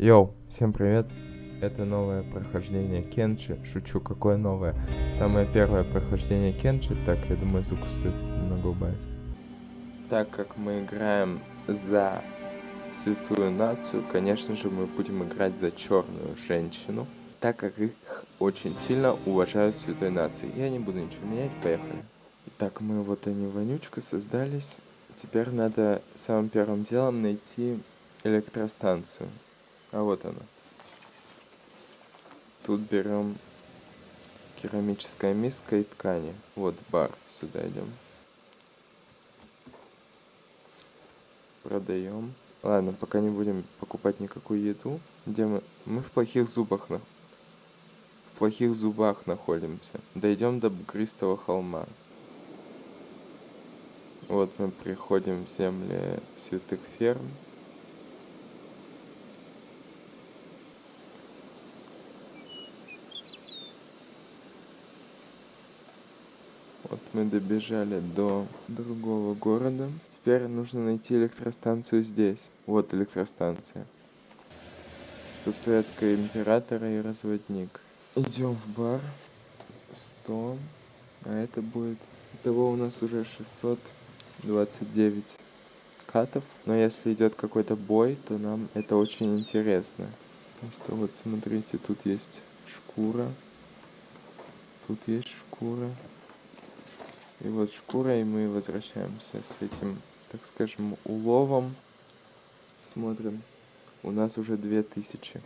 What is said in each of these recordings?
Йоу, всем привет! Это новое прохождение Кенчи. Шучу, какое новое? Самое первое прохождение Кенчи. Так, я думаю, звук стоит немного убавить. Так как мы играем за святую нацию, конечно же, мы будем играть за черную женщину, так как их очень сильно уважают святой нации. Я не буду ничего менять, поехали. Так, мы вот они вонючка создались. Теперь надо самым первым делом найти электростанцию. А вот она. Тут берем керамическая миска и ткани. Вот бар. Сюда идем. Продаем. Ладно, пока не будем покупать никакую еду. Где мы? Мы в плохих зубах на... В плохих зубах находимся. Дойдем до бугристого холма. Вот мы приходим в земли святых ферм. Вот мы добежали до другого города. Теперь нужно найти электростанцию здесь. Вот электростанция. Статуэтка императора и разводник. Идем в бар. 100. А это будет... Того у нас уже 629 катов. Но если идет какой-то бой, то нам это очень интересно. Потому что вот смотрите, тут есть шкура. Тут есть шкура. И вот шкурой мы возвращаемся с этим, так скажем, уловом. Смотрим. У нас уже две тысячи.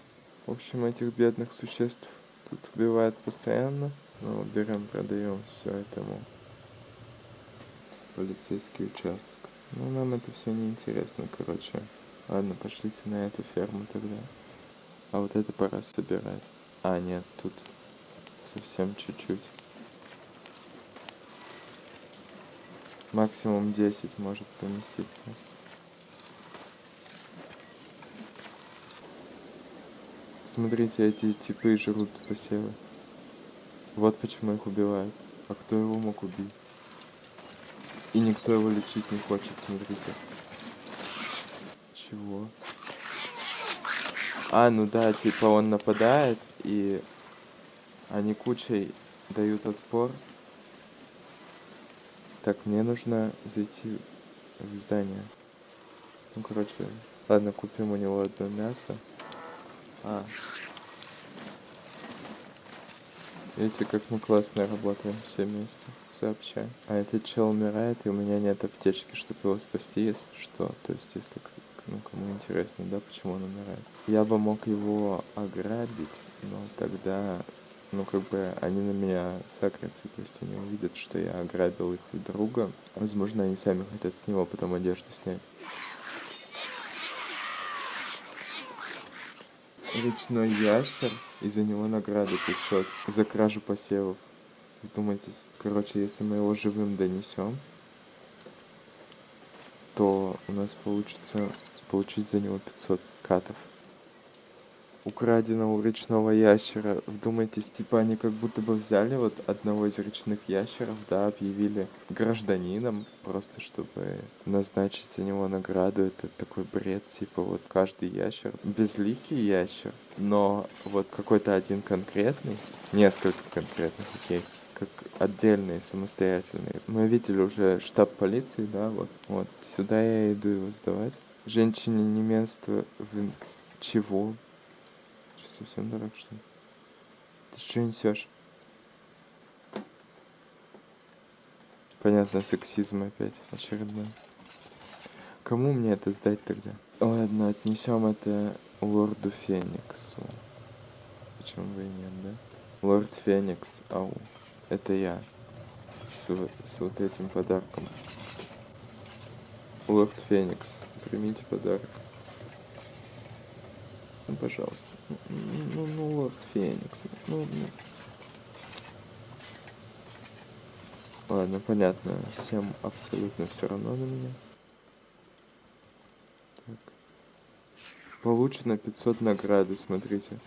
В общем, этих бедных существ тут убивают постоянно. Снова берем, продаем все этому полицейский участок. Ну, нам это все не интересно, короче. Ладно, пошлите на эту ферму тогда. А вот это пора собирать. А, нет, тут совсем чуть-чуть. Максимум 10 может поместиться. Смотрите, эти типы жрут посевы. Вот почему их убивают. А кто его мог убить? И никто его лечить не хочет, смотрите. Чего? А, ну да, типа он нападает, и они кучей дают отпор. Так, мне нужно зайти в здание. Ну, короче, ладно, купим у него одно мясо. А. Видите, как мы классно работаем все вместе, сообща. А этот чел умирает, и у меня нет аптечки, чтобы его спасти, если что. То есть, если ну, кому интересно, да, почему он умирает. Я бы мог его ограбить, но тогда ну, как бы они на меня сагрятся, то есть они увидят, что я ограбил их друга. Возможно, они сами хотят с него потом одежду снять. Речной ящер, из-за него награда 500 за кражу посевов. Думайтесь, короче, если мы его живым донесем, то у нас получится получить за него 500 катов украденного речного ящера. Вдумайтесь, типа они как будто бы взяли вот одного из речных ящеров, да, объявили гражданином, просто чтобы назначить за него награду. Это такой бред, типа вот каждый ящер, безликий ящер, но вот какой-то один конкретный, несколько конкретных, окей, как отдельные, самостоятельные. Мы видели уже штаб полиции, да, вот, вот, сюда я иду его сдавать. Женщине не место в... Чего? Совсем дурак, что ли? Ты что несешь? Понятно, сексизм опять очередной. Кому мне это сдать тогда? Ладно, отнесем это лорду Фениксу. Почему бы и нет, да? Лорд Феникс, ау. Это я. С, с вот этим подарком. Лорд Феникс, примите подарок. Ну, пожалуйста. Ну, ну, лорд Феникс. Ну, ну. Ладно, понятно. Всем абсолютно все равно на меня. Так. Получено 500 награды, смотрите.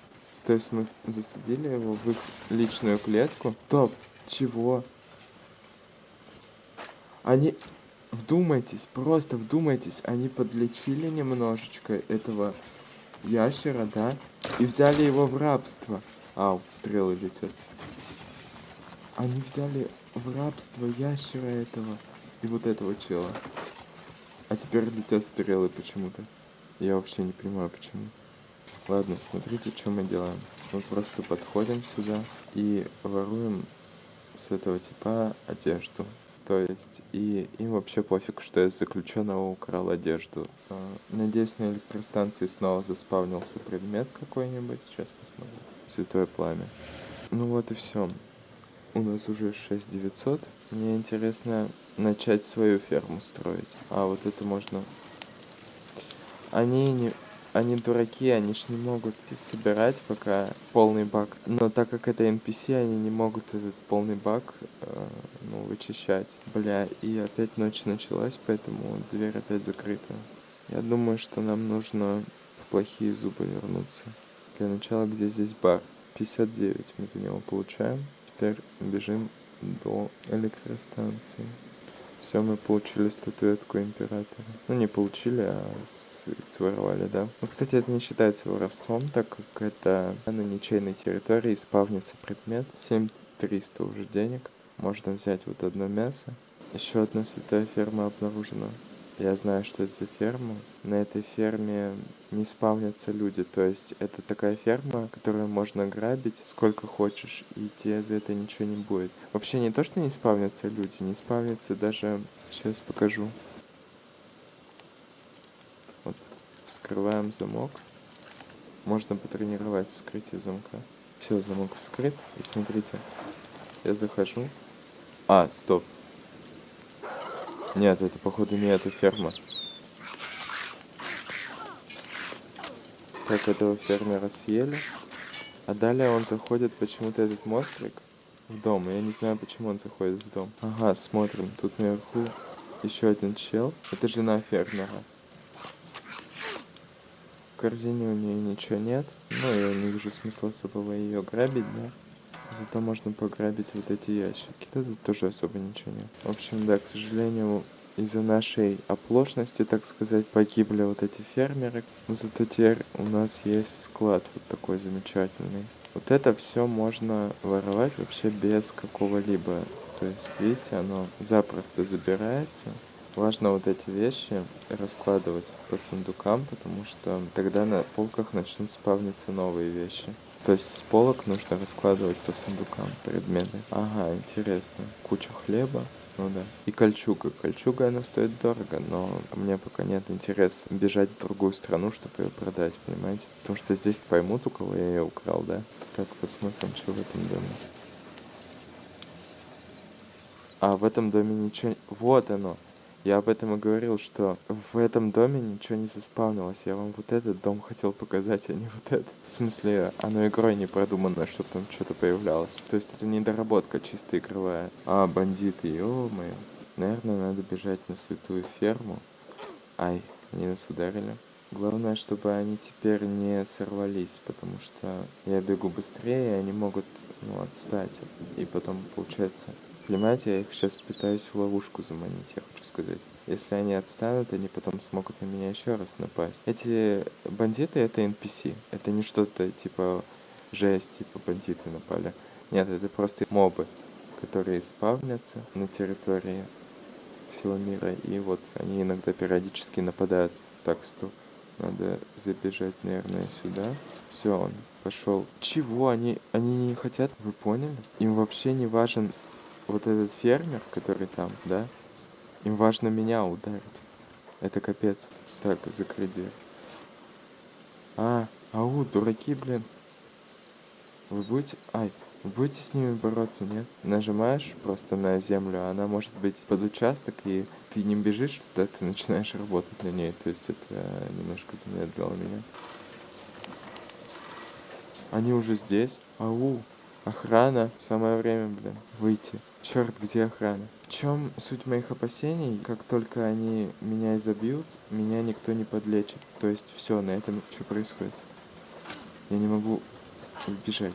То есть мы засадили его в их личную клетку. Топ, чего? Они... Вдумайтесь, просто вдумайтесь, они подлечили немножечко этого ящера, да? И взяли его в рабство. Ау, стрелы летят. Они взяли в рабство ящера этого и вот этого чела. А теперь летят стрелы почему-то. Я вообще не понимаю, почему. Ладно, смотрите, что мы делаем. Мы просто подходим сюда и воруем с этого типа одежду. То есть, и им вообще пофиг, что я заключенного украл одежду. А, надеюсь, на электростанции снова заспавнился предмет какой-нибудь. Сейчас посмотрим. Святое пламя. Ну вот и все. У нас уже 6900. Мне интересно начать свою ферму строить. А, вот это можно... Они не... Они дураки, они ж не могут собирать пока полный баг. Но так как это NPC, они не могут этот полный баг э, ну, вычищать. Бля, и опять ночь началась, поэтому дверь опять закрыта. Я думаю, что нам нужно в плохие зубы вернуться. Для начала, где здесь бар? 59 мы за него получаем. Теперь бежим до электростанции. Все, мы получили статуэтку императора. Ну, не получили, а своровали, да. Ну, кстати, это не считается воровством, так как это на ничейной территории спавнится предмет. 7300 уже денег. Можно взять вот одно мясо. Еще одна святая ферма обнаружена. Я знаю, что это за ферма. На этой ферме не спавнятся люди. То есть это такая ферма, которую можно грабить сколько хочешь, и тебе за это ничего не будет. Вообще не то, что не спавнятся люди, не спавнятся даже... Сейчас покажу. Вот, вскрываем замок. Можно потренировать вскрытие замка. Все, замок вскрыт. И смотрите, я захожу. А, стоп, нет, это походу не эта ферма. Так, этого фермера съели. А далее он заходит почему-то этот монстрик в дом. Я не знаю, почему он заходит в дом. Ага, смотрим. Тут наверху еще один чел. Это жена фермера. В корзине у нее ничего нет. Ну, я не вижу смысла особого ее грабить, да. Зато можно пограбить вот эти ящики. Да тут тоже особо ничего нет. В общем, да, к сожалению, из-за нашей оплошности, так сказать, погибли вот эти фермеры. Но зато теперь у нас есть склад вот такой замечательный. Вот это все можно воровать вообще без какого-либо. То есть, видите, оно запросто забирается. Важно вот эти вещи раскладывать по сундукам, потому что тогда на полках начнут спавниться новые вещи. То есть с полок нужно раскладывать по сундукам предметы. Ага, интересно. Куча хлеба. Ну да. И кольчуга. Кольчуга, она стоит дорого, но мне пока нет интереса бежать в другую страну, чтобы ее продать, понимаете? Потому что здесь поймут, у кого я ее украл, да? Так, посмотрим, что в этом доме. А в этом доме ничего... Вот оно. Я об этом и говорил, что в этом доме ничего не заспавнилось. Я вам вот этот дом хотел показать, а не вот этот. В смысле, оно игрой не продумано, чтобы там что-то появлялось. То есть это недоработка чисто игровая. А, бандиты, ё-моё. Наверное, надо бежать на святую ферму. Ай, они нас ударили. Главное, чтобы они теперь не сорвались, потому что я бегу быстрее, и они могут ну, отстать. И потом, получается, Понимаете, я их сейчас пытаюсь в ловушку заманить, я хочу сказать. Если они отстанут, они потом смогут на меня еще раз напасть. Эти бандиты это NPC. Это не что-то типа жесть, типа бандиты напали. Нет, это просто мобы, которые спавнятся на территории всего мира. И вот они иногда периодически нападают. Так, стоп. Надо забежать, наверное, сюда. Все, он пошел. Чего? Они, они не хотят? Вы поняли? Им вообще не важен вот этот фермер, который там, да, им важно меня ударить. Это капец. Так, закрыть дверь. А, ау, дураки, блин. Вы будете... Ай, вы будете с ними бороться, нет? Нажимаешь просто на землю, а она может быть под участок, и ты не бежишь туда, ты начинаешь работать на ней. То есть это немножко замедлило меня. Они уже здесь. Ау, охрана. Самое время, блин, выйти. Черт, где охрана? В чем суть моих опасений? Как только они меня изобьют, меня никто не подлечит. То есть все, на этом что происходит? Я не могу убежать.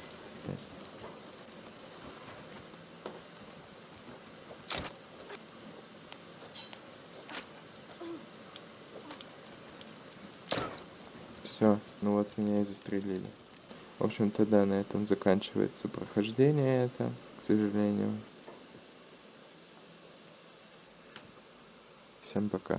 Все, ну вот меня и застрелили. В общем-то, да, на этом заканчивается прохождение это, к сожалению. Всем пока.